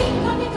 King of